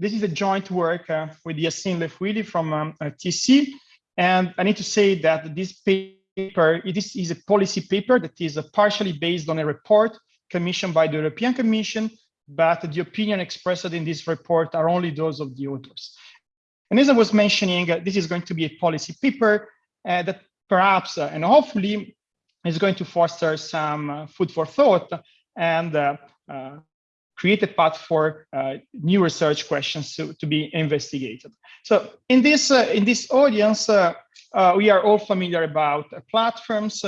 this is a joint work uh, with Yassine Lefouili from um, uh, TSE. And I need to say that this paper, this is a policy paper that is uh, partially based on a report commissioned by the European Commission, but the opinion expressed in this report are only those of the authors. And as I was mentioning, uh, this is going to be a policy paper uh, that perhaps uh, and hopefully is going to foster some uh, food for thought and create a path for uh, new research questions to, to, be investigated. So in this, uh, in this audience, uh, we are all familiar about platforms.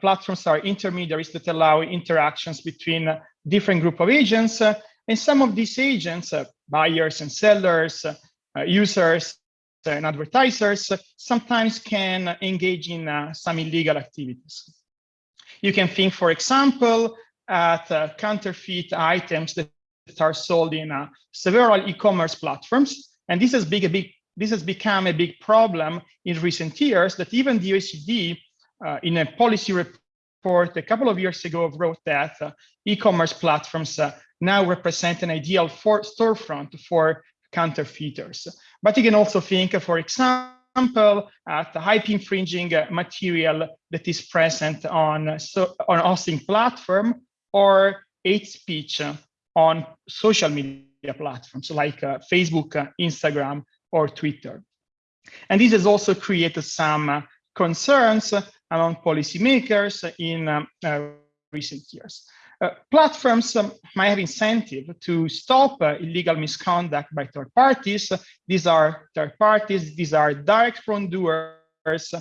platforms are intermediaries that allow interactions between different group of agents. and some of these agents, buyers and sellers, users, and advertisers sometimes can engage in uh, some illegal activities. You can think, for example, at uh, counterfeit items that are sold in uh, several e-commerce platforms. And this has, big, a big, this has become a big problem in recent years that even the OECD uh, in a policy report a couple of years ago wrote that uh, e-commerce platforms uh, now represent an ideal for storefront for counterfeiters. But you can also think, for example, at the IP infringing material that is present on, so, on hosting platform or hate speech on social media platforms like uh, Facebook, uh, Instagram, or Twitter. And this has also created some uh, concerns among policymakers in um, uh, recent years. Uh, platforms um, might have incentive to stop uh, illegal misconduct by third parties. These are third parties, these are direct wrongdoers,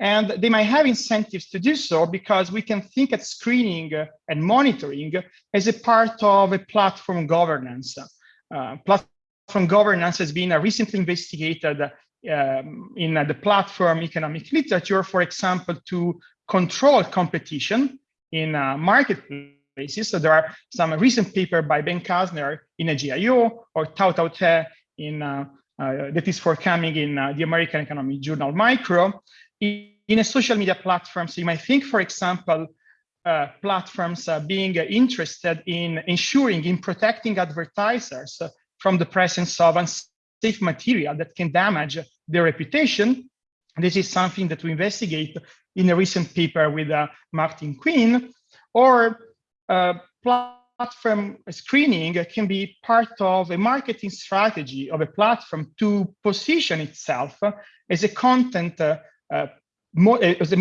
and they might have incentives to do so because we can think at screening and monitoring as a part of a platform governance. Uh, platform governance has been recently investigated um, in the platform economic literature, for example, to control competition in a marketplace basis. So there are some recent paper by Ben Casner in a GIO or Tat-How Teh in uh, uh, that is forthcoming in uh, the American Economic Journal Micro. In, a social media platform, so you might think, for example, uh, platforms uh, being interested in ensuring, in protecting advertisers from the presence of unsafe material that can damage their reputation. This is something that we investigate in a recent paper with uh, Martin Quinn, or uh, platform screening can be part of a marketing strategy of a platform to position itself as a content, uh, uh, as a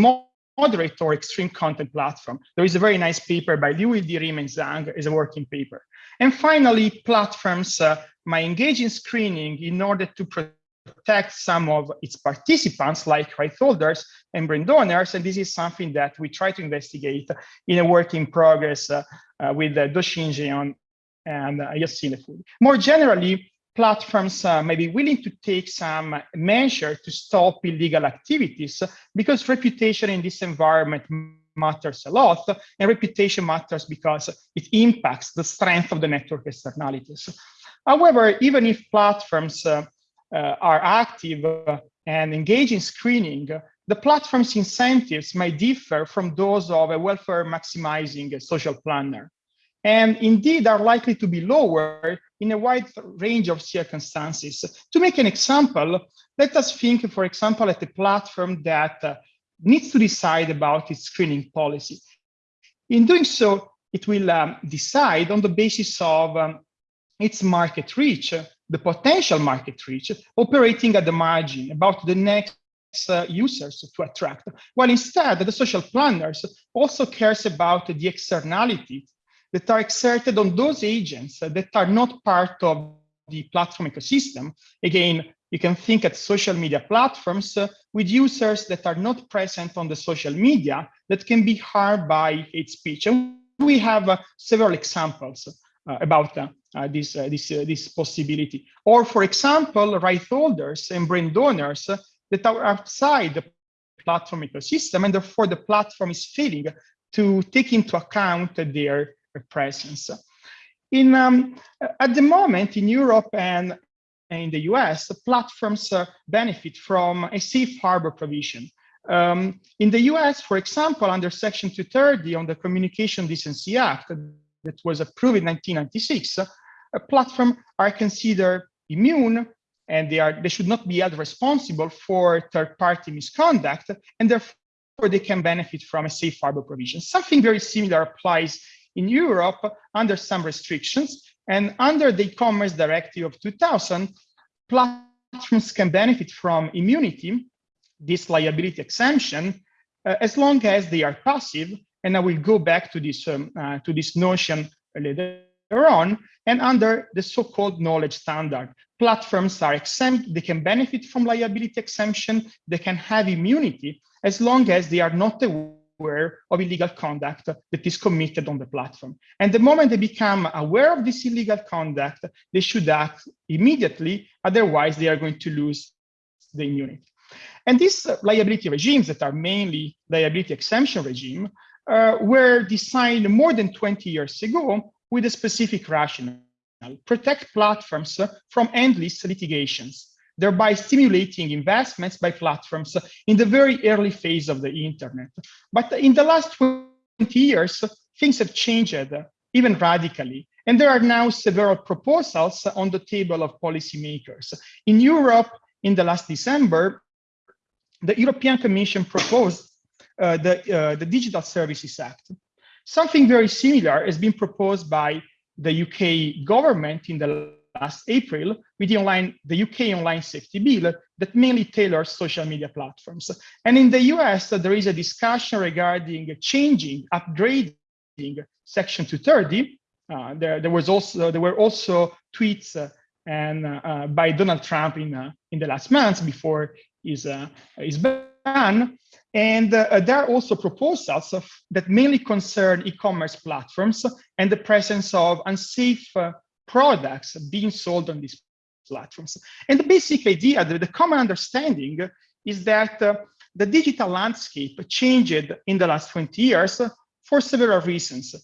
moderate or extreme content platform. There is a very nice paper by Liu Yildirim and Zhang as a working paper. And finally, platforms uh, might engage in screening in order to protect some of its participants like right holders and brand owners. And this is something that we try to investigate in a work in progress uh, uh, with uh, Jeon and uh, Yassine Lefouili. More generally, platforms uh, may be willing to take some measure to stop illegal activities because reputation in this environment matters a lot and reputation matters because it impacts the strength of the network externalities. However, even if platforms uh, uh, are active and engage in screening, the platform's incentives may differ from those of a welfare maximizing social planner, and indeed are likely to be lower in a wide range of circumstances. To make an example, let us think, for example, at a platform that uh, needs to decide about its screening policy. In doing so, it will um, decide on the basis of um, its market reach, the potential market reach, operating at the margin about the next uh, users to attract, while instead the social planners also cares about the externalities that are exerted on those agents that are not part of the platform ecosystem. Again, you can think at social media platforms uh, with users that are not present on the social media that can be harmed by hate speech. And we have uh, several examples uh, about uh, uh, this, this, this possibility. Or for example, right holders and brand owners that are outside the platform ecosystem, and therefore the platform is failing to take into account their presence. In, um, at the moment, in Europe and in the US, platforms uh, benefit from a safe harbor provision. Um, in the US, for example, under Section 230 on the Communication Decency Act, that was approved in 1996, uh, platforms are considered immune and they are they should not be held responsible for third-party misconduct, and therefore they can benefit from a safe harbor provision. Something very similar applies in Europe under some restrictions, and under the e-commerce directive of 2000, platforms can benefit from immunity, this liability exemption, uh, as long as they are passive. And I will go back to this um, uh, to this notion later on. And under the so-called knowledge standard, platforms are exempt. They can benefit from liability exemption. They can have immunity as long as they are not aware of illegal conduct that is committed on the platform. And the moment they become aware of this illegal conduct, they should act immediately. Otherwise, they are going to lose the immunity. And these liability regimes that are mainly liability exemption regime uh, were designed more than 20 years ago with a specific rationale, protect platforms from endless litigations, thereby stimulating investments by platforms in the very early phase of the internet. But in the last 20 years, things have changed even radically. And there are now several proposals on the table of policymakers. In Europe, in the last December, the European Commission proposed uh, the, uh, the Digital Services Act. Something very similar has been proposed by the UK government in the last April with the online, the UK Online Safety Bill that mainly tailors social media platforms. And in the US, uh, there is a discussion regarding changing, upgrading Section 230. Uh, there, there was also there were also tweets uh, and uh, by Donald Trump in uh, in the last months before his uh, is ban. And uh, there are also proposals of, that mainly concern e-commerce platforms and the presence of unsafe uh, products being sold on these platforms. And the basic idea, the, the common understanding is that uh, the digital landscape changed in the last 20 years for several reasons.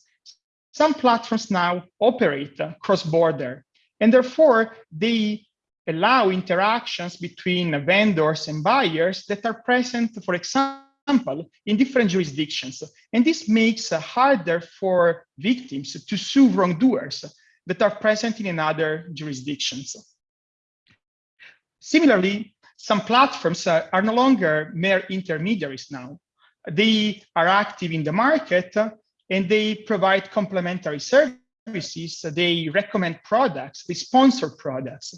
Some platforms now operate cross-border, and therefore they allow interactions between vendors and buyers that are present, for example, in different jurisdictions. And this makes it harder for victims to sue wrongdoers that are present in another jurisdictions. Similarly, some platforms are no longer mere intermediaries now. They are active in the market and they provide complementary services. They recommend products, they sponsor products.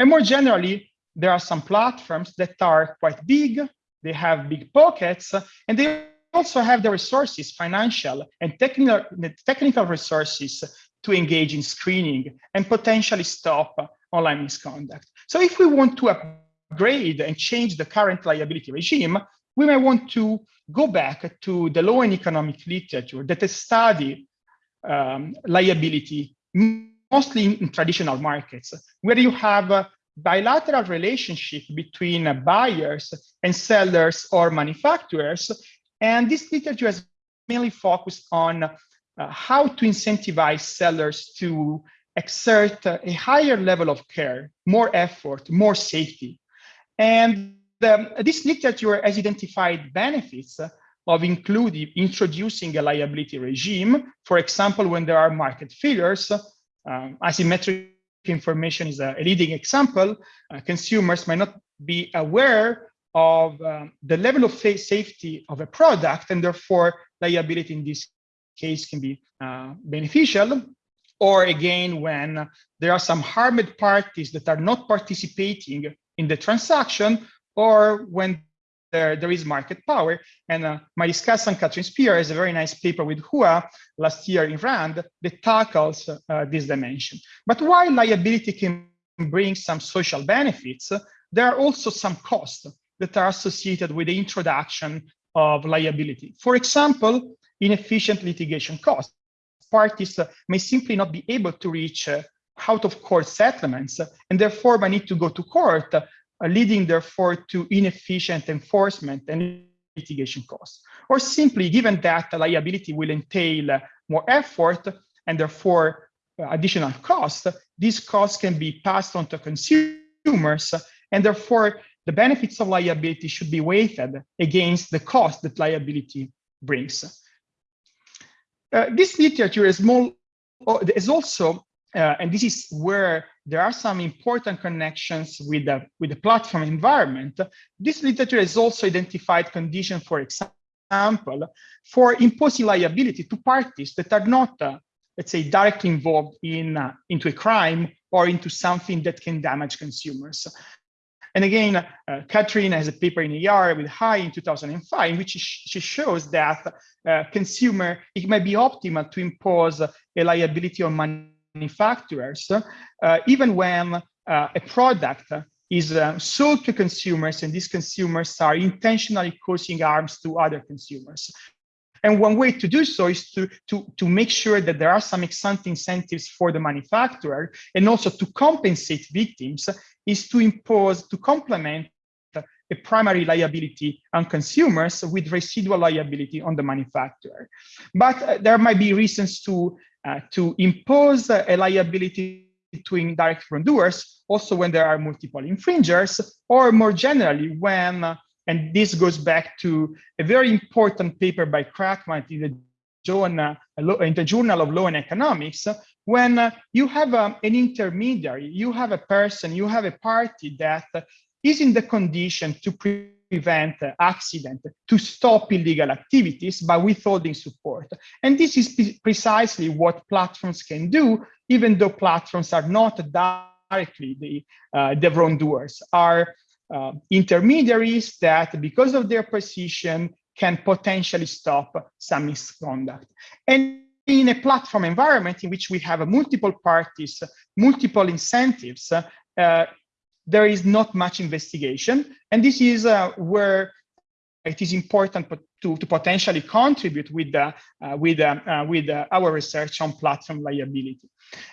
And more generally, there are some platforms that are quite big, they have big pockets, and they also have the resources, financial and technical, technical resources to engage in screening and potentially stop online misconduct. So if we want to upgrade and change the current liability regime, we may want to go back to the law and economic literature that has studied um, liability mostly in, traditional markets, where you have a bilateral relationship between buyers and sellers or manufacturers. And this literature has mainly focused on uh, how to incentivize sellers to exert a higher level of care, more effort, more safety. And um, this literature has identified benefits of including introducing a liability regime, for example, when there are market failures, um, asymmetric information is a, a leading example. Uh, consumers might not be aware of um, the level of safety of a product, and therefore liability in this case can be uh, beneficial. Or again, when there are some harmed parties that are not participating in the transaction, or when there, there is market power. And uh, my discussant, Kathryn Spier, has a very nice paper with Hua last year in RAND that tackles uh, this dimension. But while liability can bring some social benefits, there are also some costs that are associated with the introduction of liability. For example, inefficient litigation costs. Parties uh, may simply not be able to reach uh, out of court settlements and therefore may need to go to court uh, leading therefore to inefficient enforcement and litigation costs. Or simply, given that liability will entail more effort and therefore additional costs, these costs can be passed on to consumers and therefore the benefits of liability should be weighted against the cost that liability brings. Uh, this literature is, more, is also uh, and this is where there are some important connections with the, with the platform environment. This literature has also identified conditions, for example, for imposing liability to parties that are not, uh, let's say, directly involved in uh, into a crime or into something that can damage consumers. And again, uh, Kathryn has a paper in the ER with Hay in 2005, in which she shows that uh, consumer, it might be optimal to impose a liability on manufacturers, uh, even when uh, a product is uh, sold to consumers and these consumers are intentionally causing harms to other consumers. And one way to do so is to, to, to make sure that there are some ex-ante incentives for the manufacturer and also to compensate victims is to impose, to complement a primary liability on consumers with residual liability on the manufacturer. But uh, there might be reasons to, uh, to impose a liability to indirect wrongdoers, also when there are multiple infringers, or more generally, when and this goes back to a very important paper by Kraakman in the journal, in the Journal of Law and Economics, when uh, you have um, an intermediary, you have a person, you have a party that is in the condition to prevent uh, accident, to stop illegal activities by withholding support. And this is precisely what platforms can do, even though platforms are not directly the, uh, the wrongdoers, are uh, intermediaries that, because of their position, can potentially stop some misconduct. And in a platform environment in which we have multiple parties, multiple incentives, uh, there is not much investigation. And this is uh, where it is important to, to potentially contribute with, uh, with, uh, uh, with uh, our research on platform liability.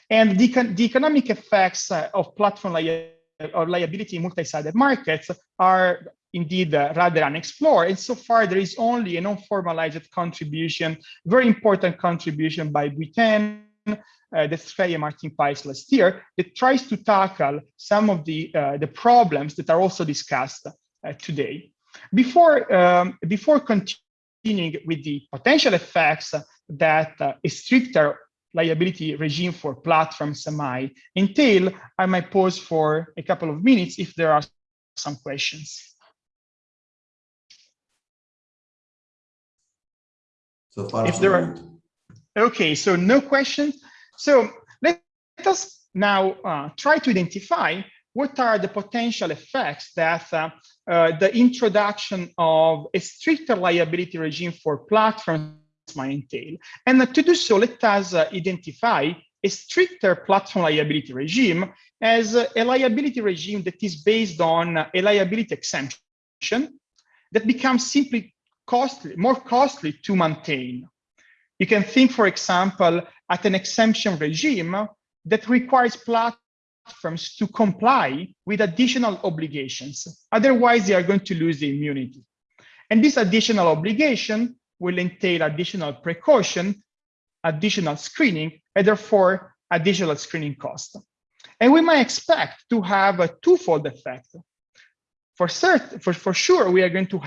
And the, the economic effects of platform liability or liability in multi-sided markets are indeed uh, rather unexplored. And so far, there is only a non-formalized contribution, very important contribution by Buiten, uh, and Martin Peitz last year, that tries to tackle some of the, uh, the problems that are also discussed uh, today. Before, um, before continuing with the potential effects that uh, a stricter liability regime for platforms might entail, I might pause for a couple of minutes if there are some questions. So far, if there are, okay, so no questions. So let, us now uh, try to identify what are the potential effects that uh, uh, the introduction of a stricter liability regime for platforms might entail. And to do so, let us uh, identify a stricter platform liability regime as a liability regime that is based on a liability exemption that becomes simply costly, more costly to maintain. You can think, for example, at an exemption regime that requires platforms to comply with additional obligations. Otherwise, they are going to lose the immunity. And this additional obligation will entail additional precaution, additional screening, and therefore additional screening cost. And we might expect to have a twofold effect. For, certain, for, for sure, we are going to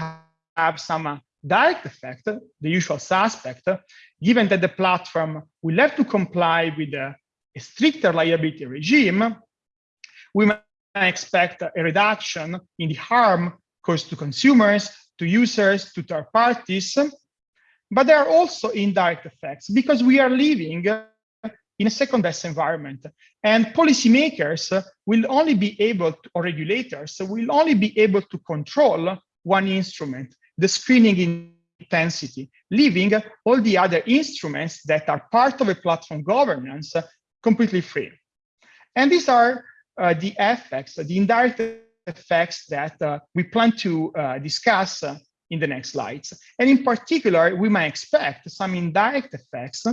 have some uh, direct effect, the usual suspect, given that the platform will have to comply with a, a stricter liability regime, we might expect a reduction in the harm caused to consumers, to users, to third parties, but there are also indirect effects because we are living in a second best environment and policymakers will only be able to, or regulators will only be able to control one instrument, the screening intensity, leaving all the other instruments that are part of a platform governance completely free. And these are uh, the effects, the indirect effects that uh, we plan to uh, discuss in the next slides. And in particular, we might expect some indirect effects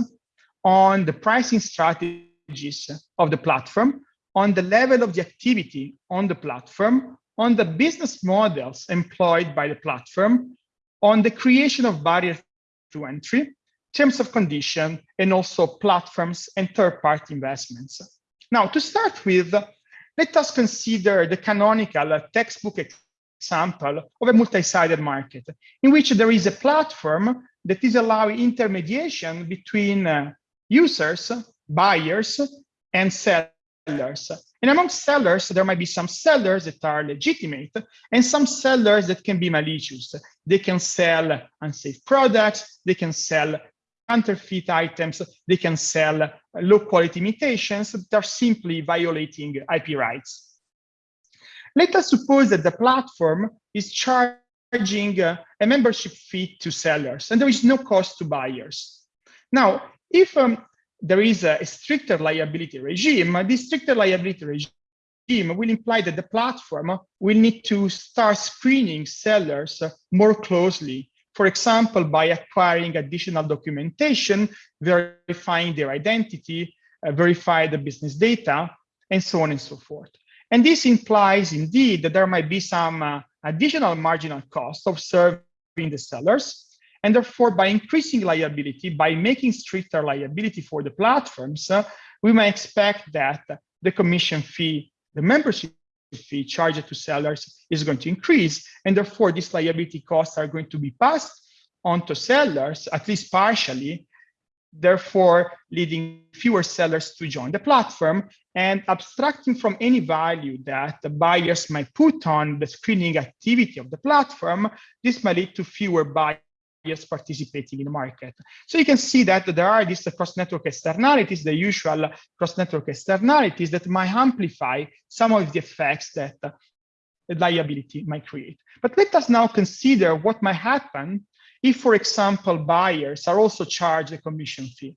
on the pricing strategies of the platform, on the level of the activity on the platform, on the business models employed by the platform, on the creation of barriers to entry, terms of condition, and also platforms and third-party investments. Now, to start with, let us consider the canonical textbook example of a multi-sided market in which there is a platform that is allowing intermediation between uh, users, buyers, and sellers. And among sellers, there might be some sellers that are legitimate and some sellers that can be malicious. They can sell unsafe products, they can sell counterfeit items, they can sell low quality imitations that are simply violating IP rights. Let us suppose that the platform is charging uh, a membership fee to sellers and there is no cost to buyers. Now, if um, there is a, a stricter liability regime, this stricter liability regime will imply that the platform will need to start screening sellers more closely. For example, by acquiring additional documentation, verifying their identity, uh, verify the business data, and so on and so forth. And this implies indeed that there might be some uh, additional marginal cost of serving the sellers, and therefore, by increasing liability, by making stricter liability for the platforms, uh, we may expect that the commission fee, the membership fee charged to sellers is going to increase. And therefore, these liability costs are going to be passed on to sellers, at least partially, therefore leading fewer sellers to join the platform and abstracting from any value that the buyers might put on the screening activity of the platform, this might lead to fewer buyers participating in the market. So you can see that there are these cross-network externalities, the usual cross-network externalities that might amplify some of the effects that the liability might create. But let us now consider what might happen if, for example, buyers are also charged a commission fee.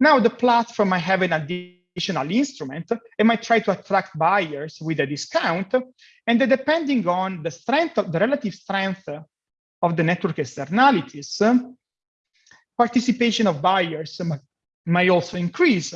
Now the platform might have an additional instrument and might try to attract buyers with a discount. And depending on the strength of the relative strength of the network externalities, participation of buyers may also increase.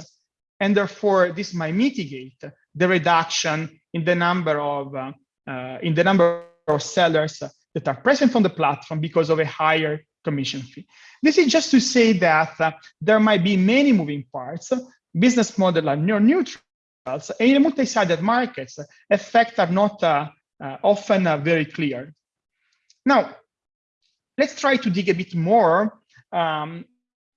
And therefore, this might mitigate the reduction in the number of uh, in the number of sellers that are present on the platform because of a higher commission fee. This is just to say that uh, there might be many moving parts. Business model are neutral, and in multi-sided markets, effects are not uh, uh, often uh, very clear. Now, let's try to dig a bit more um,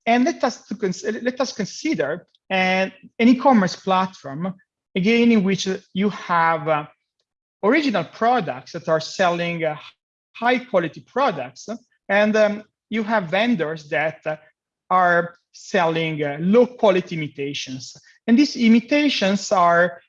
and let us, let us consider an, an e-commerce platform, again, in which you have uh, original products that are selling uh, high quality products, and um, you have vendors that are selling uh, low quality imitations. And these imitations are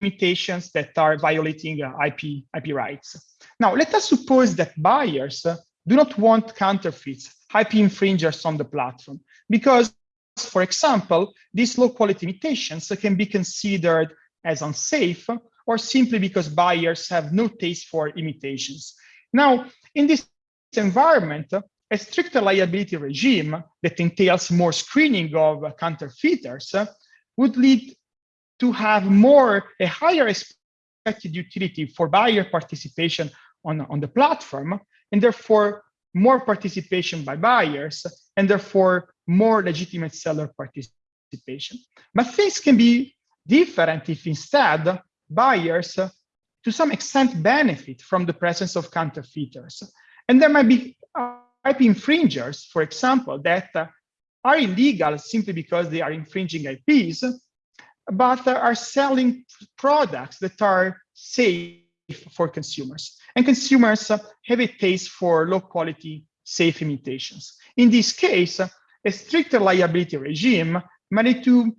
imitations that are violating uh, IP, IP rights. Now, let us suppose that buyers do not want counterfeits, IP infringers on the platform, because, for example, these low quality imitations can be considered as unsafe or simply because buyers have no taste for imitations. Now, in this environment, a stricter liability regime that entails more screening of counterfeiters uh, would lead to have more, a higher expected utility for buyer participation on, on the platform and therefore more participation by buyers, and therefore more legitimate seller participation. But things can be different if instead buyers, to some extent, benefit from the presence of counterfeiters. And there might be IP infringers, for example, that uh, are illegal simply because they are infringing IPs, but uh, are selling products that are safe for consumers. And consumers uh, have a taste for low quality, safe imitations. In this case, a stricter liability regime might to,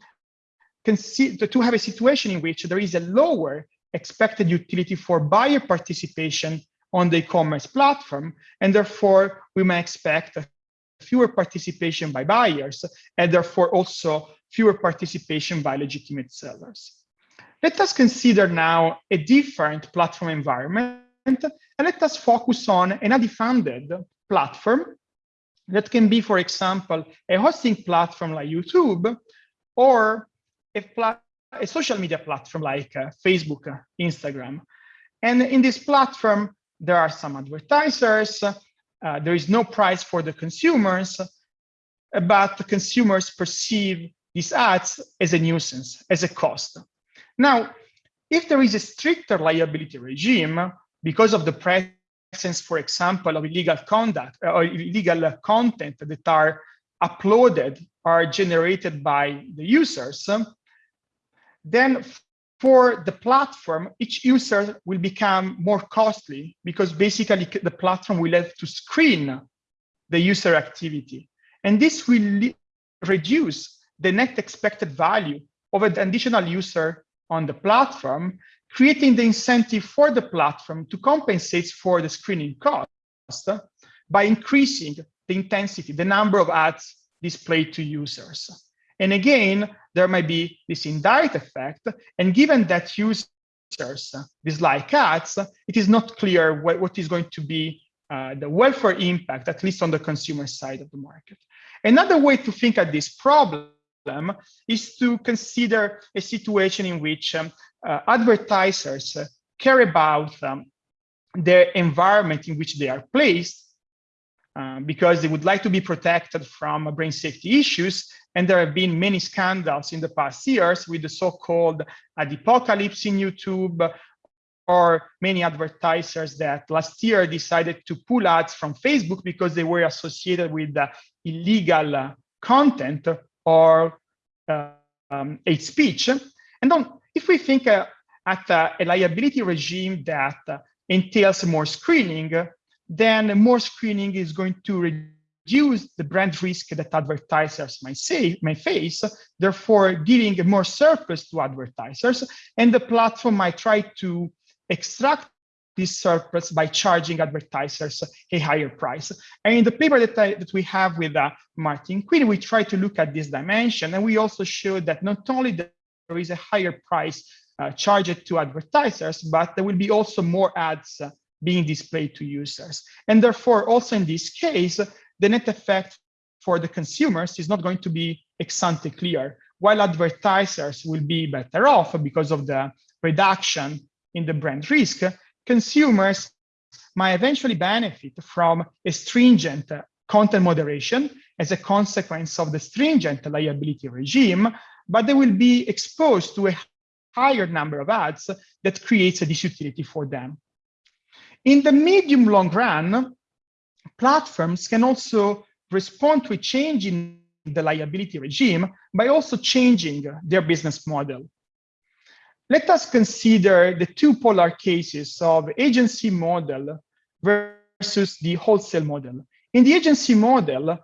to have a situation in which there is a lower expected utility for buyer participation on the e-commerce platform, and therefore we may expect fewer participation by buyers, and therefore also fewer participation by legitimate sellers. Let us consider now a different platform environment, and let us focus on an ad-funded platform that can be, for example, a hosting platform like YouTube, or a, a social media platform like uh, Facebook, uh, Instagram. And in this platform, there are some advertisers, uh, there is no price for the consumers, but the consumers perceive these ads as a nuisance, as a cost. Now, if there is a stricter liability regime because of the presence, for example, of illegal conduct uh, or illegal content that are uploaded or generated by the users, then for the platform, each user will become more costly because basically the platform will have to screen the user activity. And this will reduce the net expected value of an additional user on the platform, creating the incentive for the platform to compensate for the screening cost by increasing the intensity, the number of ads displayed to users. And again, there might be this indirect effect. And given that users dislike ads, it is not clear what, what is going to be uh, the welfare impact, at least on the consumer side of the market. Another way to think at this problem is to consider a situation in which um, uh, advertisers care about um, the environment in which they are placed uh, because they would like to be protected from brand safety issues. And there have been many scandals in the past years with the so-called Adpocalypse in YouTube or many advertisers that last year decided to pull ads from Facebook because they were associated with uh, illegal content or uh, um, hate speech. And then if we think uh, at uh, a liability regime that entails more screening, then more screening is going to reduce the brand risk that advertisers might say may face, therefore giving more surplus to advertisers, and the platform might try to extract this surplus by charging advertisers a higher price. And in the paper that, I, that we have with uh, Martin Quinn, we try to look at this dimension, and we also show that not only there is a higher price uh, charged to advertisers, but there will be also more ads uh, being displayed to users. And therefore, also in this case, the net effect for the consumers is not going to be ex ante clear, while advertisers will be better off because of the reduction in the brand risk, consumers might eventually benefit from a stringent content moderation as a consequence of the stringent liability regime, but they will be exposed to a higher number of ads that creates a disutility for them. In the medium long run, platforms can also respond to a change in the liability regime by also changing their business model. Let us consider the two polar cases of agency model versus the wholesale model. In the agency model,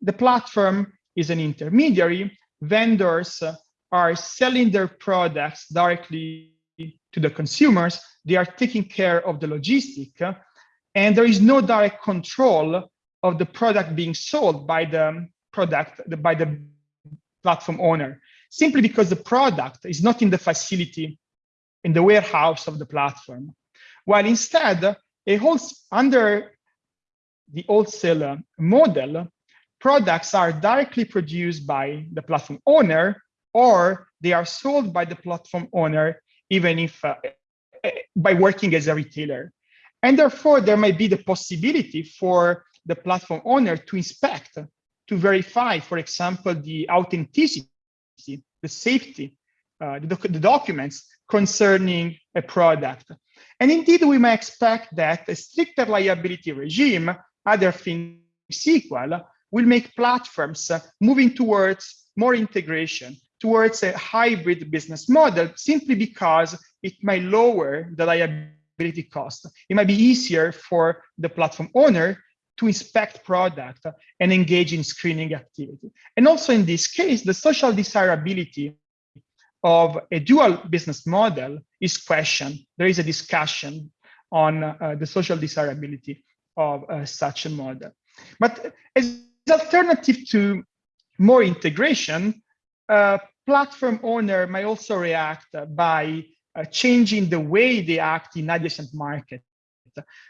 the platform is an intermediary. Vendors are selling their products directly to the consumers, they are taking care of the logistic, and there is no direct control of the product being sold by the product, by the platform owner, simply because the product is not in the facility, in the warehouse of the platform. While instead, a whole, under the wholesale model, products are directly produced by the platform owner or they are sold by the platform owner even if uh, by working as a retailer. And therefore, there may be the possibility for the platform owner to inspect, to verify, for example, the authenticity, the safety, uh, the, doc the documents concerning a product. And indeed, we may expect that a stricter liability regime, other things equal, will make platforms moving towards more integration, towards a hybrid business model simply because it may lower the liability cost. It might be easier for the platform owner to inspect product and engage in screening activity. And also in this case, the social desirability of a dual business model is questioned. There is a discussion on uh, the social desirability of uh, such a model. But as alternative to more integration, uh, platform owner may also react by uh, changing the way they act in adjacent markets.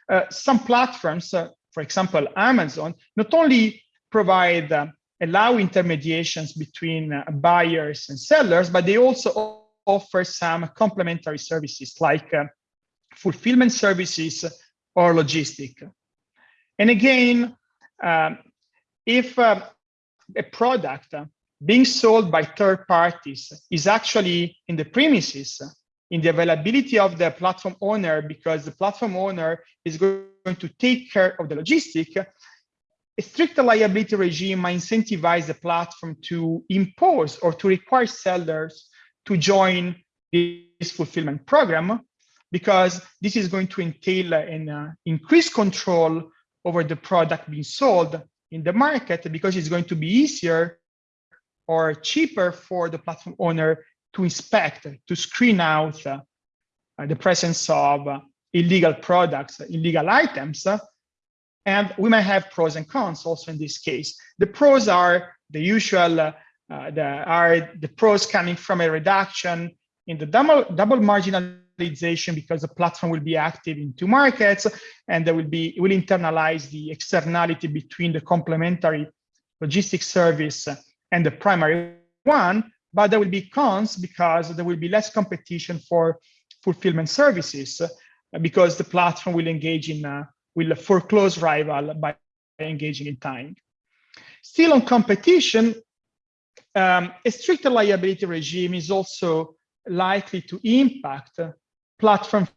Uh, some platforms, uh, for example, Amazon, not only provide uh, allow intermediations between uh, buyers and sellers, but they also offer some complementary services like fulfillment services or logistic. And again, um, if a product being sold by third parties is actually in the premises, in the availability of the platform owner, because the platform owner is going to take care of the logistic, a strict liability regime might incentivize the platform to impose or to require sellers to join this fulfillment program because this is going to entail an uh, increased control over the product being sold in the market because it's going to be easier or cheaper for the platform owner to inspect, to screen out uh, the presence of uh, illegal products, illegal items. and we might have pros and cons also in this case. The pros are the usual, uh, the, are the pros coming from a reduction in the double, double marginalization because the platform will be active in two markets and there will be, will internalize the externality between the complementary logistics service and the primary one, but there will be cons because there will be less competition for fulfillment services because the platform will engage in, uh, will foreclose rival by engaging in time. Still on competition, um, a stricter liability regime is also likely to impact platform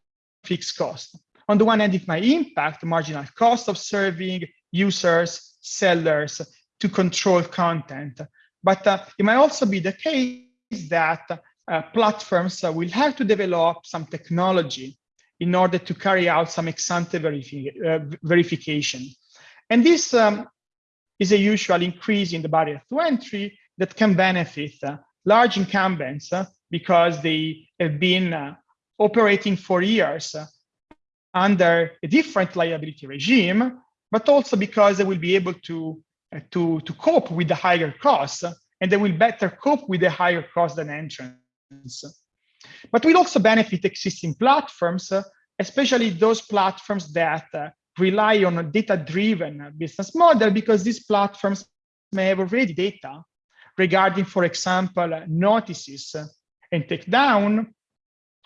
fixed cost. On the one hand, it might impact the marginal cost of serving users, sellers to control content. But uh, it might also be the case that uh, platforms uh, will have to develop some technology in order to carry out some ex-ante verifi uh, verification. And this um, is a usual increase in the barrier to entry that can benefit uh, large incumbents uh, because they have been operating for years under a different liability regime, but also because they will be able to, to, to cope with the higher costs and they will better cope with the higher cost than entrants. But will also benefit existing platforms, especially those platforms that uh, rely on a data-driven business model because these platforms may have already data regarding, for example, notices and takedown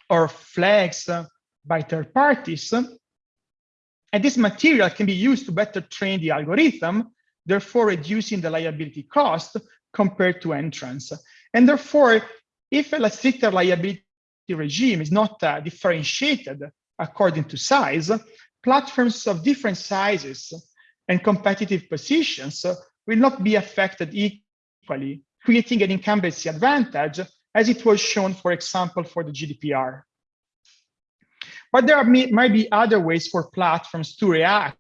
or flags by third parties. And this material can be used to better train the algorithm, therefore reducing the liability cost compared to entrance. And therefore, if a stricter liability regime is not uh, differentiated according to size, platforms of different sizes and competitive positions will not be affected equally, creating an incumbency advantage as it was shown, for example, for the GDPR. But there are, might be other ways for platforms to react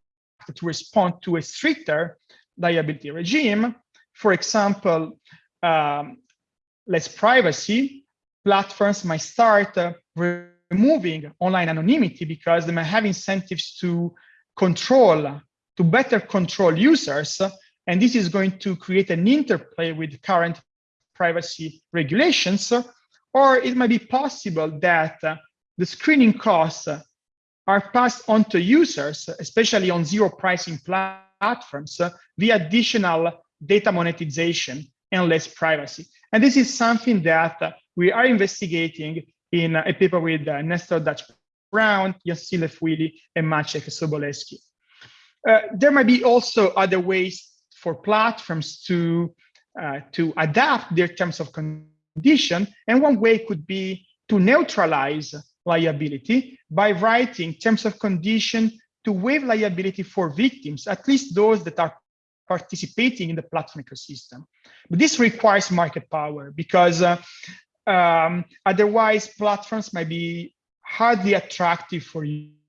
to respond to a stricter liability regime. For example, um, less privacy, platforms might start uh, removing online anonymity because they might have incentives to control, to better control users. And this is going to create an interplay with current privacy regulations, or it might be possible that uh, the screening costs are passed on to users, especially on zero pricing platforms, uh, via additional data monetization and less privacy. And this is something that we are investigating in a paper with uh, Nestor Dutch Brown, Yassi Lefouili, and Maciek Sobolewski. Uh, there might be also other ways for platforms to uh, to adapt their terms of condition. And one way could be to neutralize liability by writing terms of condition to waive liability for victims, at least those that are participating in the platform ecosystem. But this requires market power because uh, um, otherwise platforms might be hardly attractive for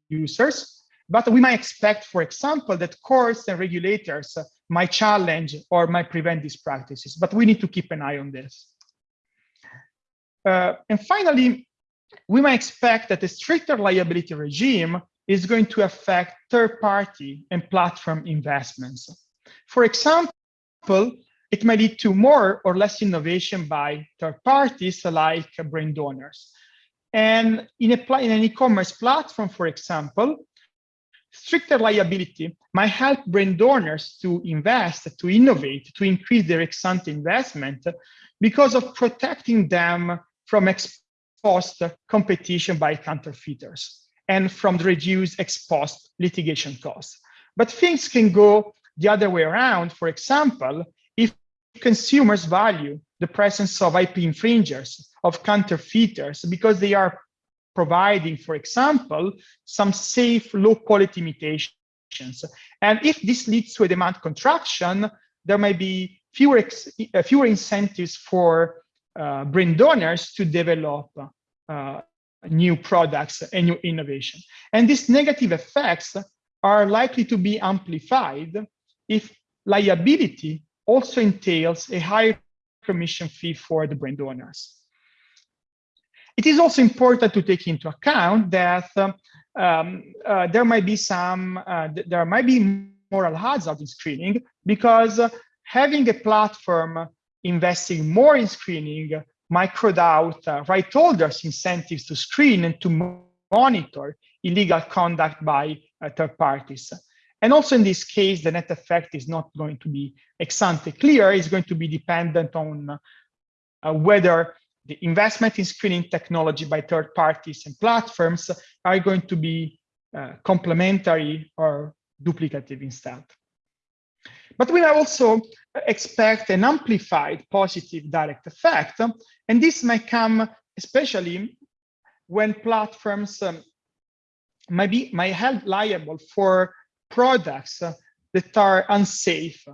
users. But we might expect, for example, that courts and regulators might challenge or might prevent these practices, but we need to keep an eye on this. Uh, and finally, we might expect that a stricter liability regime is going to affect third-party and platform investments. For example, it may lead to more or less innovation by third parties like brand owners. And in, a, in an e-commerce platform, for example, stricter liability might help brand owners to invest, to innovate, to increase their ex-ante investment because of protecting them from ex-post competition by counterfeiters and from the reduced ex-post litigation costs. But things can go the other way around. For example, if consumers value the presence of IP infringers, of counterfeiters, because they are providing, for example, some safe low quality imitations. And if this leads to a demand contraction, there may be fewer, uh, fewer incentives for uh, brand owners to develop uh, new products and new innovation. And these negative effects are likely to be amplified if liability also entails a higher commission fee for the brand owners. It is also important to take into account that um, uh, there might be some, uh, there might be moral hazard in screening because having a platform investing more in screening might crowd out uh, right holders incentives to screen and to monitor illegal conduct by uh, third parties. And also in this case, the net effect is not going to be ex ante clear, it's going to be dependent on uh, whether the investment in screening technology by third parties and platforms are going to be uh, complementary or duplicative instead. But we also expect an amplified positive direct effect, and this may come especially when platforms um, might be might held liable for products that are unsafe.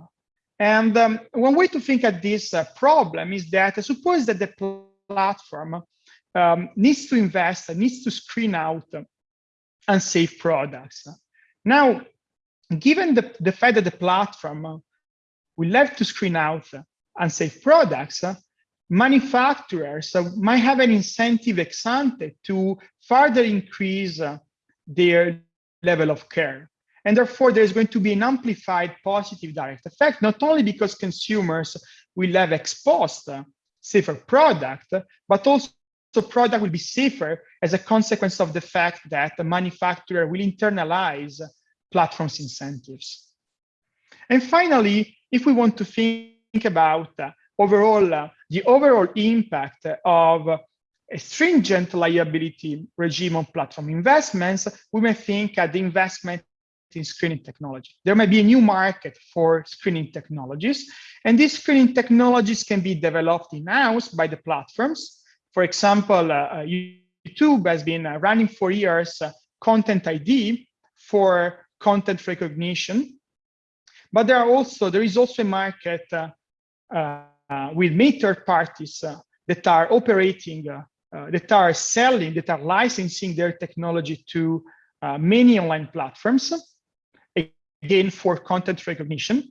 And um, one way to think at this uh, problem is that suppose that the platform um, needs to invest, needs to screen out unsafe products. Now, given the, the fact that the platform uh, will have to screen out unsafe products, uh, manufacturers uh, might have an incentive ex ante to further increase their level of care. And therefore, there's going to be an amplified positive direct effect, not only because consumers will have exposed safer product, but also the product will be safer as a consequence of the fact that the manufacturer will internalize platforms incentives. And finally, if we want to think about uh, overall uh, the overall impact of a stringent liability regime on platform investments, we may think at the investment in screening technology. There may be a new market for screening technologies, and these screening technologies can be developed in-house by the platforms. For example, uh, YouTube has been uh, running for years uh, Content ID for content recognition. But there are also there is also a market uh, uh, with many third parties uh, that are operating, that are selling, that are licensing their technology to many online platforms, again for content recognition.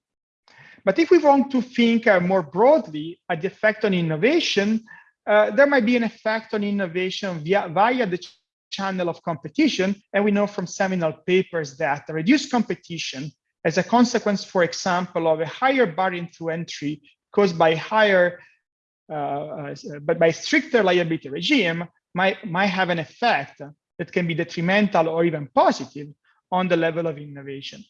But if we want to think more broadly at the effect on innovation, uh, there might be an effect on innovation via, via the channel of competition. And we know from seminal papers that reduced competition as a consequence, for example, of a higher barrier to entry caused by higher, uh, uh, but by stricter liability regime might, might have an effect that can be detrimental or even positive on the level of innovation.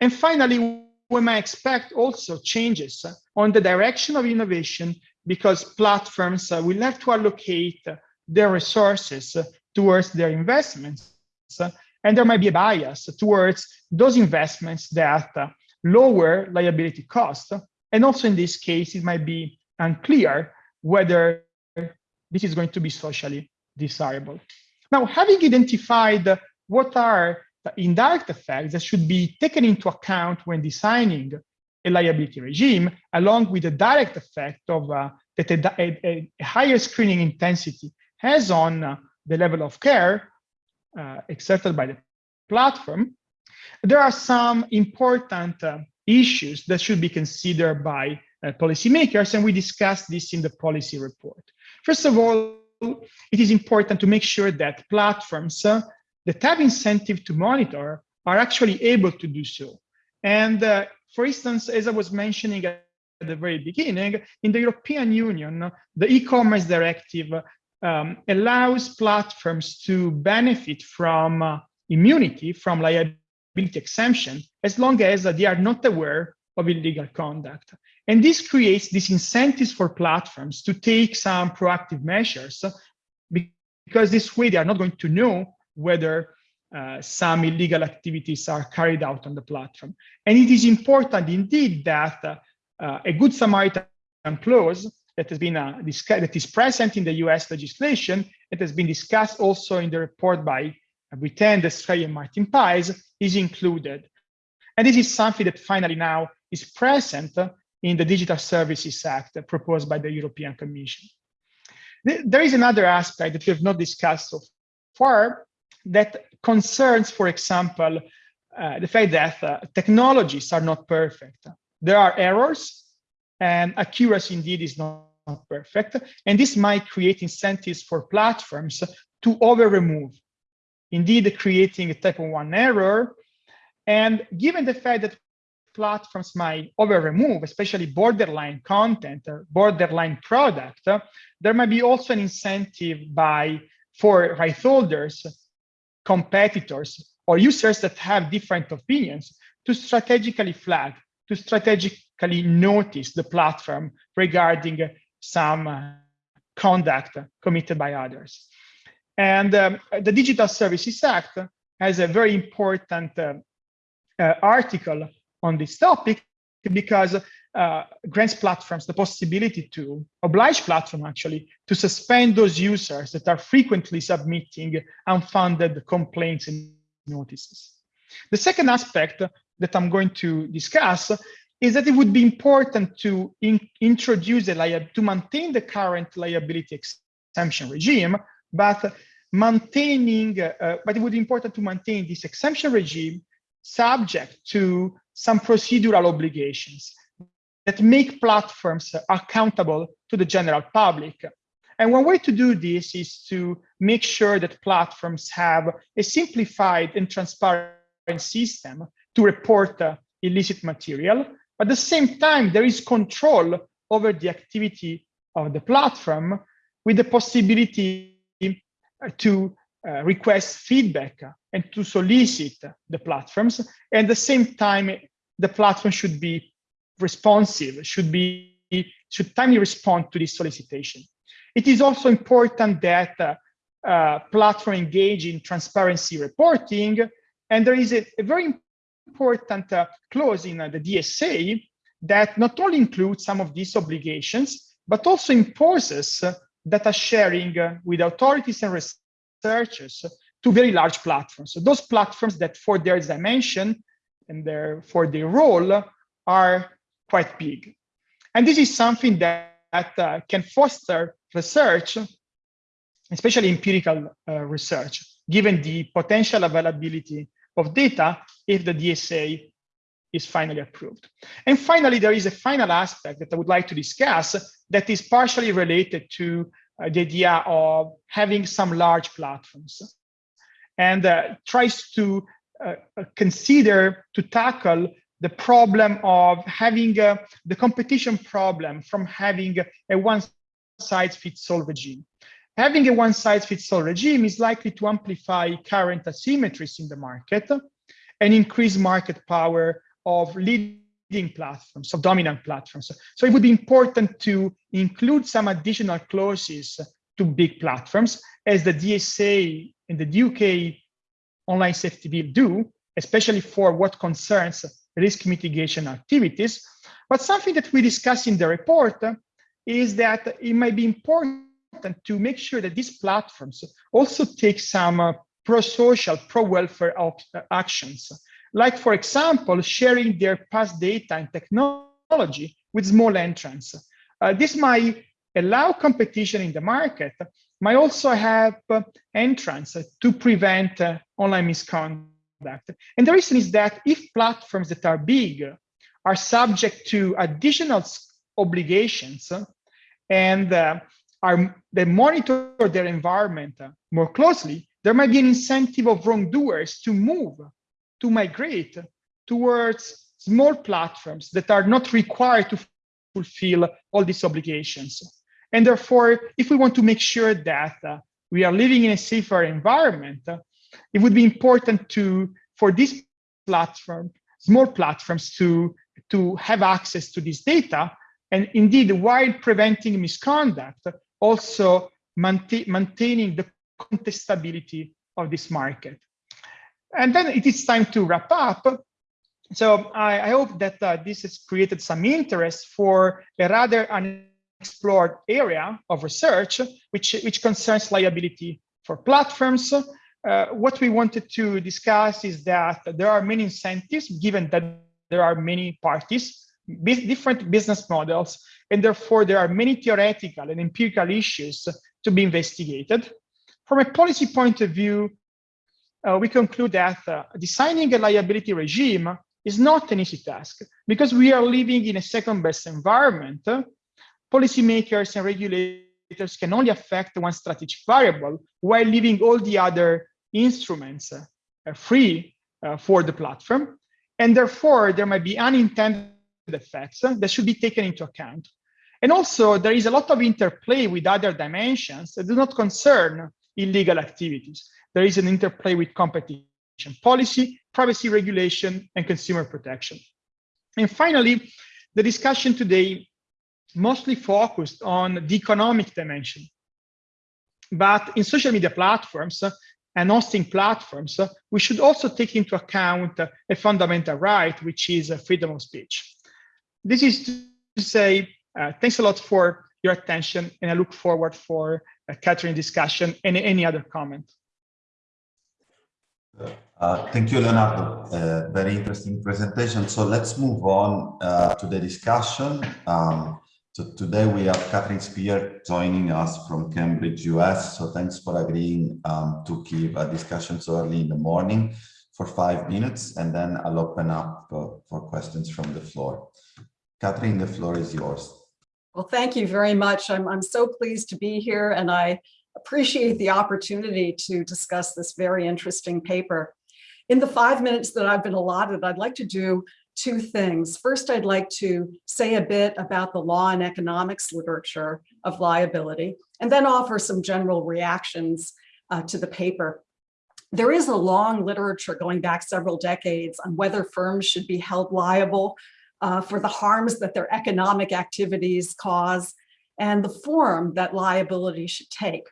And finally, we might expect also changes on the direction of innovation because platforms will have to allocate their resources towards their investments. And there might be a bias towards those investments that lower liability cost. And also in this case, it might be unclear whether this is going to be socially desirable. Now, having identified what are the indirect effects that should be taken into account when designing a liability regime, along with the direct effect of uh, that a, a, a, higher screening intensity has on uh, the level of care uh, exerted by the platform, there are some important uh, issues that should be considered by uh, policymakers, and we discussed this in the policy report. First of all, it is important to make sure that platforms uh, that have incentive to monitor are actually able to do so. And uh, for instance, as I was mentioning at the very beginning, in the European Union, the e-commerce directive um, allows platforms to benefit from uh, immunity from liability exemption as long as uh, they are not aware of illegal conduct. And this creates these incentives for platforms to take some proactive measures because this way they are not going to know whether uh, some illegal activities are carried out on the platform. And it is important indeed that uh, a good Samaritan clause that has been uh, that is present in the US legislation, it has been discussed also in the report by Buiten, Australia, and Martin Peitz, is included. And this is something that finally now is present in the Digital Services Act proposed by the European Commission. There is another aspect that we have not discussed so far that concerns, for example, uh, the fact that uh, technologies are not perfect. There are errors and accuracy indeed is not, perfect. And this might create incentives for platforms to over remove, indeed creating a type of one error. And given the fact that platforms might over remove, especially borderline content or borderline product, there might be also an incentive by for right holders, competitors, or users that have different opinions to strategically flag, to strategically notice the platform regarding some uh, conduct committed by others. And um, the Digital Services Act has a very important uh, uh, article on this topic because uh, grants platforms the possibility to oblige platform actually to suspend those users that are frequently submitting unfounded complaints and notices. The second aspect that I'm going to discuss is that it would be important to in, introduce a to maintain the current liability exemption regime, but maintaining, uh, but it would be important to maintain this exemption regime subject to some procedural obligations that make platforms accountable to the general public. And one way to do this is to make sure that platforms have a simplified and transparent system to report uh, illicit material. At the same time, there is control over the activity of the platform with the possibility to uh, request feedback and to solicit the platforms. And at the same time, the platform should be responsive, should be should timely respond to this solicitation. It is also important that uh, uh, platform engage in transparency reporting, and there is a, a very important uh, clause in uh, the DSA that not only includes some of these obligations, but also imposes data sharing with authorities and researchers to very large platforms. So those platforms that for their dimension and their, for their role are quite big. And this is something that, that uh, can foster research, especially empirical uh, research, given the potential availability of data if the DSA is finally approved. And finally, there is a final aspect that I would like to discuss that is partially related to uh, the idea of having some large platforms and uh, tries to uh, uh, consider to tackle the problem of having uh, the competition problem from having a one size fits all regime. Having a one size fits all regime is likely to amplify current asymmetries in the market and increase market power of leading platforms, of dominant platforms. So it would be important to include some additional clauses to big platforms as the DSA and the UK online safety bill do, especially for what concerns risk mitigation activities. But something that we discuss in the report is that it might be important to make sure that these platforms also take some uh, pro-social, pro-welfare actions. Like, for example, sharing their past data and technology with small entrants. Uh, this might allow competition in the market, might also help uh, entrants to prevent uh, online misconduct. And the reason is that if platforms that are big are subject to additional obligations and uh, are they monitor their environment more closely, there might be an incentive of wrongdoers to move, to migrate towards small platforms that are not required to fulfill all these obligations. And therefore, if we want to make sure that uh, we are living in a safer environment, uh, it would be important to for this platform, small platforms to, to have access to this data. And indeed, while preventing misconduct, also maintain, maintaining the contestability of this market. And then it is time to wrap up. So I, I hope that uh, this has created some interest for a rather unexplored area of research, which, which concerns liability for platforms, uh, what we wanted to discuss is that there are many incentives given that there are many parties different business models, and therefore there are many theoretical and empirical issues to be investigated. From a policy point of view, uh, we conclude that uh, designing a liability regime is not an easy task because we are living in a second best environment. Policymakers and regulators can only affect one strategic variable while leaving all the other instruments uh, free uh, for the platform. And therefore, there might be unintended effects that should be taken into account. And also, there is a lot of interplay with other dimensions that do not concern illegal activities. There is an interplay with competition policy, privacy regulation, and consumer protection. And finally, the discussion today mostly focused on the economic dimension. But in social media platforms uh, and hosting platforms, uh, we should also take into account uh, a fundamental right, which is freedom of speech. This is to say, uh, thanks a lot for your attention, and I look forward for a Kathryn discussion and any other comment. Uh, thank you, Leonardo. Uh, very interesting presentation. So let's move on uh, to the discussion. Um, so today we have Kathryn Spier joining us from Cambridge, US. So thanks for agreeing um, to give a discussion so early in the morning for five minutes, and then I'll open up uh, for questions from the floor. Kathryn, the floor is yours. Well, thank you very much. I'm, I'm so pleased to be here and I appreciate the opportunity to discuss this very interesting paper. In the five minutes that I've been allotted, I'd like to do two things. First, I'd like to say a bit about the law and economics literature of liability, and then offer some general reactions uh, to the paper. There is a long literature going back several decades on whether firms should be held liable uh, for the harms that their economic activities cause and the form that liability should take.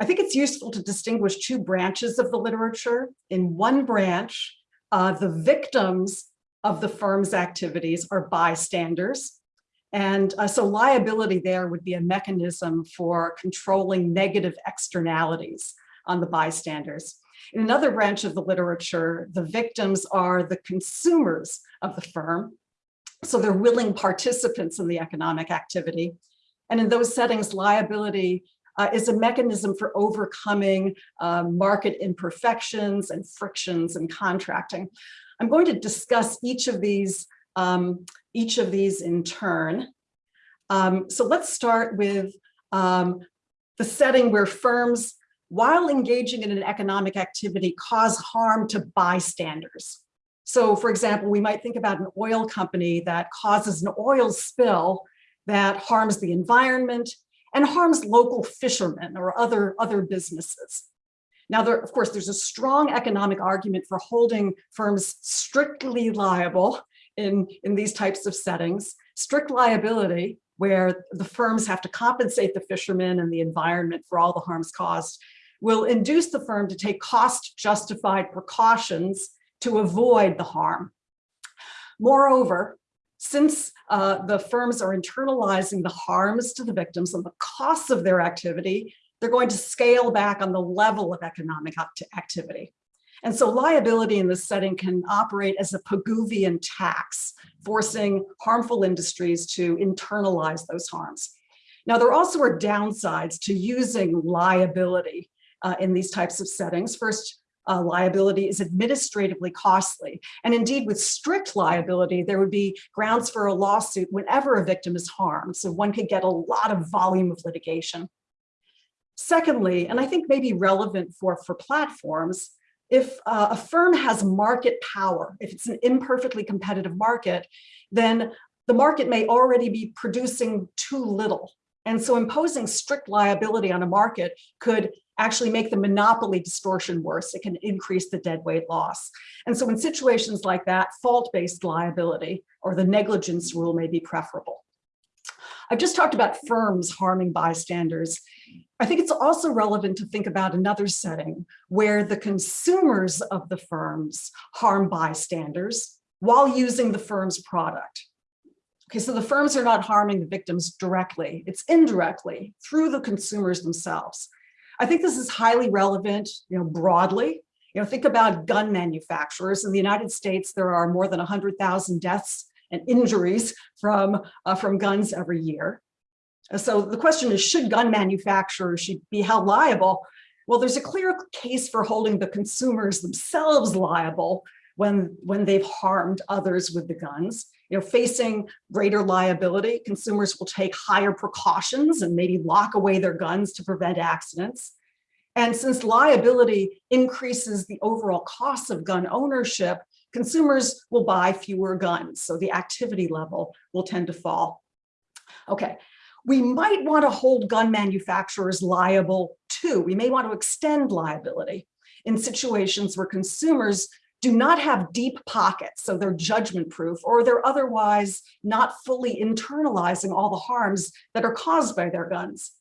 I think it's useful to distinguish two branches of the literature. In one branch, uh, the victims of the firm's activities are bystanders. And uh, so liability there would be a mechanism for controlling negative externalities on the bystanders. In another branch of the literature, the victims are the consumers of the firm. So they're willing participants in the economic activity. And in those settings, liability uh, is a mechanism for overcoming uh, market imperfections and frictions in contracting. I'm going to discuss each of these, um, each of these in turn. Um, so let's start with um, the setting where firms, while engaging in an economic activity, cause harm to bystanders. So for example, we might think about an oil company that causes an oil spill that harms the environment and harms local fishermen or other, other businesses. Now, there, of course, there's a strong economic argument for holding firms strictly liable in, in these types of settings. Strict liability, where the firms have to compensate the fishermen and the environment for all the harms caused, will induce the firm to take cost justified precautions to avoid the harm. Moreover, since uh, the firms are internalizing the harms to the victims and the costs of their activity, they're going to scale back on the level of economic activity. And so liability in this setting can operate as a Pigouvian tax, forcing harmful industries to internalize those harms. Now, there also are downsides to using liability uh, in these types of settings. First, uh, liability is administratively costly. And indeed, with strict liability, there would be grounds for a lawsuit whenever a victim is harmed. So one could get a lot of volume of litigation. Secondly, and I think maybe relevant for, for platforms, if uh, a firm has market power, if it's an imperfectly competitive market, then the market may already be producing too little. And so imposing strict liability on a market could actually make the monopoly distortion worse. It can increase the deadweight loss. And so in situations like that, fault-based liability or the negligence rule may be preferable. I've just talked about firms harming bystanders. I think it's also relevant to think about another setting where the consumers of the firms harm bystanders while using the firm's product. Okay, so the firms are not harming the victims directly, it's indirectly through the consumers themselves. I think this is highly relevant, you know, broadly. You know, think about gun manufacturers. In the United States, there are more than 100,000 deaths and injuries from, uh, from guns every year. So the question is, should gun manufacturers should be held liable? Well, there's a clear case for holding the consumers themselves liable when, when they've harmed others with the guns. You know, facing greater liability, consumers will take higher precautions and maybe lock away their guns to prevent accidents. And since liability increases the overall cost of gun ownership, consumers will buy fewer guns. So the activity level will tend to fall. Okay, we might want to hold gun manufacturers liable too. We may want to extend liability in situations where consumers do not have deep pockets, so they're judgment proof, or they're otherwise not fully internalizing all the harms that are caused by their guns.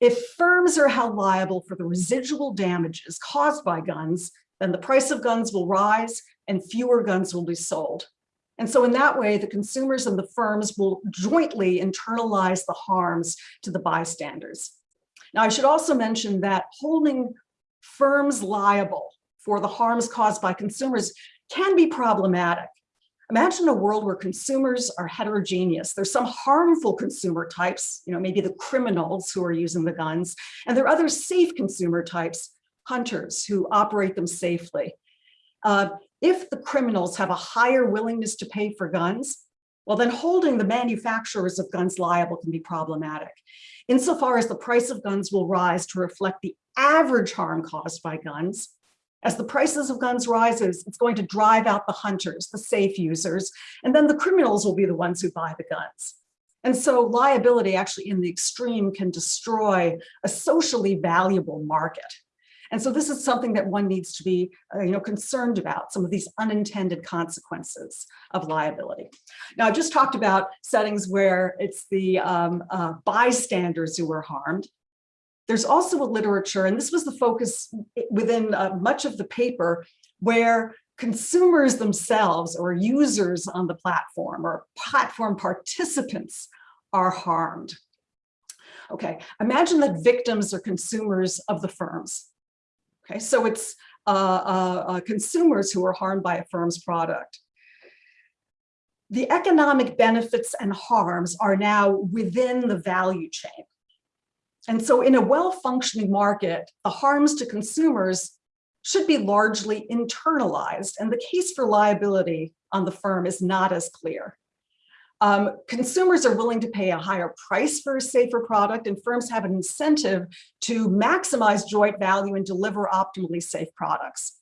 If firms are held liable for the residual damages caused by guns, then the price of guns will rise and fewer guns will be sold. And so in that way, the consumers and the firms will jointly internalize the harms to the bystanders. Now, I should also mention that holding firms liable for the harms caused by consumers can be problematic. Imagine a world where consumers are heterogeneous. There's some harmful consumer types, you know, maybe the criminals who are using the guns, and there are other safe consumer types, hunters who operate them safely. Uh, if the criminals have a higher willingness to pay for guns, well, then holding the manufacturers of guns liable can be problematic. Insofar as the price of guns will rise to reflect the average harm caused by guns, as the prices of guns rises, it's going to drive out the hunters, the safe users, and then the criminals will be the ones who buy the guns. And so liability actually in the extreme can destroy a socially valuable market. And so this is something that one needs to be uh, you know, concerned about, some of these unintended consequences of liability. Now, I've just talked about settings where it's the um, uh, bystanders who are harmed. There's also a literature, and this was the focus within uh, much of the paper, where consumers themselves or users on the platform or platform participants are harmed. Okay, imagine that victims are consumers of the firms. Okay, so it's uh, uh, uh, consumers who are harmed by a firm's product. The economic benefits and harms are now within the value chain. And so in a well-functioning market, the harms to consumers should be largely internalized and the case for liability on the firm is not as clear. Um, consumers are willing to pay a higher price for a safer product and firms have an incentive to maximize joint value and deliver optimally safe products.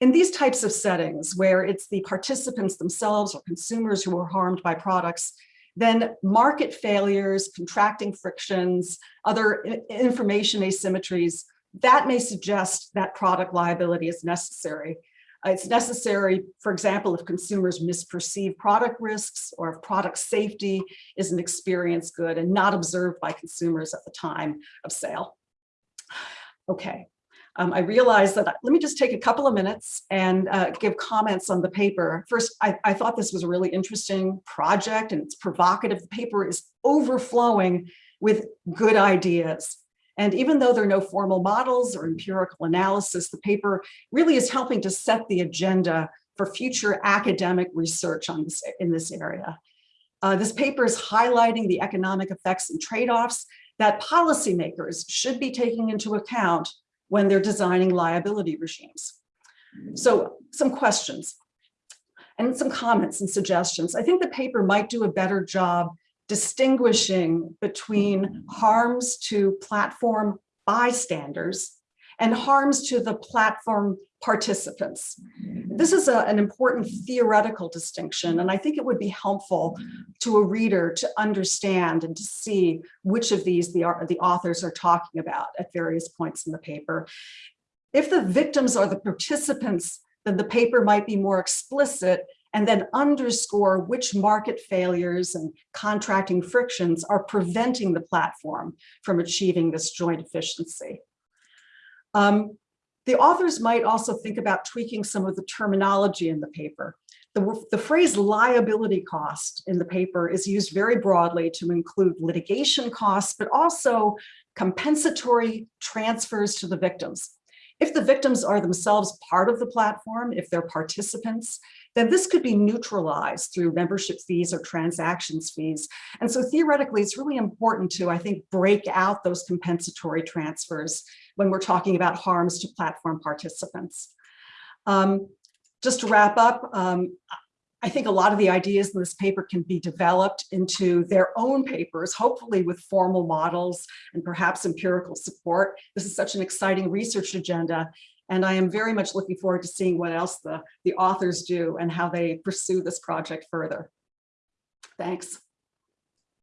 In these types of settings where it's the participants themselves or consumers who are harmed by products, then market failures, contracting frictions, other information asymmetries, that may suggest that product liability is necessary. Uh, it's necessary, for example, if consumers misperceive product risks or if product safety is an experience good and not observed by consumers at the time of sale. Okay, um, I realize that, let me just take a couple of minutes and uh, give comments on the paper. First, I, I thought this was a really interesting project and it's provocative. The paper is overflowing with good ideas. And even though there are no formal models or empirical analysis, the paper really is helping to set the agenda for future academic research on this, in this area. Uh, this paper is highlighting the economic effects and trade-offs that policymakers should be taking into account when they're designing liability regimes. So some questions and some comments and suggestions. I think the paper might do a better job distinguishing between harms to platform bystanders and harms to the platform participants. This is a, an important theoretical distinction, and I think it would be helpful to a reader to understand and to see which of these the, the authors are talking about at various points in the paper. If the victims are the participants, then the paper might be more explicit and then underscore which market failures and contracting frictions are preventing the platform from achieving this joint efficiency. Um, the authors might also think about tweaking some of the terminology in the paper. The, the phrase liability cost in the paper is used very broadly to include litigation costs, but also compensatory transfers to the victims. If the victims are themselves part of the platform, if they're participants, then this could be neutralized through membership fees or transactions fees. And so theoretically, it's really important to, I think, break out those compensatory transfers when we're talking about harms to platform participants. Um, just to wrap up, um, I think a lot of the ideas in this paper can be developed into their own papers, hopefully with formal models and perhaps empirical support. This is such an exciting research agenda. And I am very much looking forward to seeing what else the, the authors do and how they pursue this project further. Thanks.